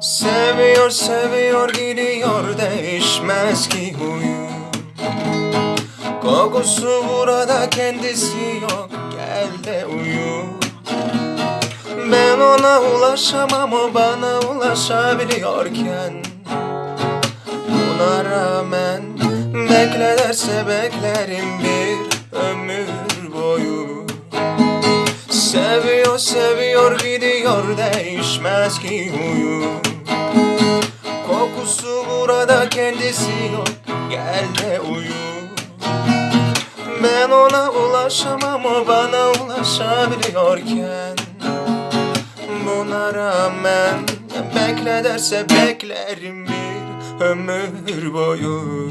Seviyor seviyor gidiyor değişmez ki huyu. Kokusu burada kendisi yok gel de uyu. Ben ona ulaşamam o bana ulaşabiliyorken. Buna rağmen bekle derse beklerim bir ömür boyu. Seviyor seviyor gidiyor değişmez ki huyu Kokusu burada kendisi yok gel de uyu Ben ona ulaşamam o bana ulaşabiliyorken. Buna rağmen bekle derse beklerim bir ömür boyu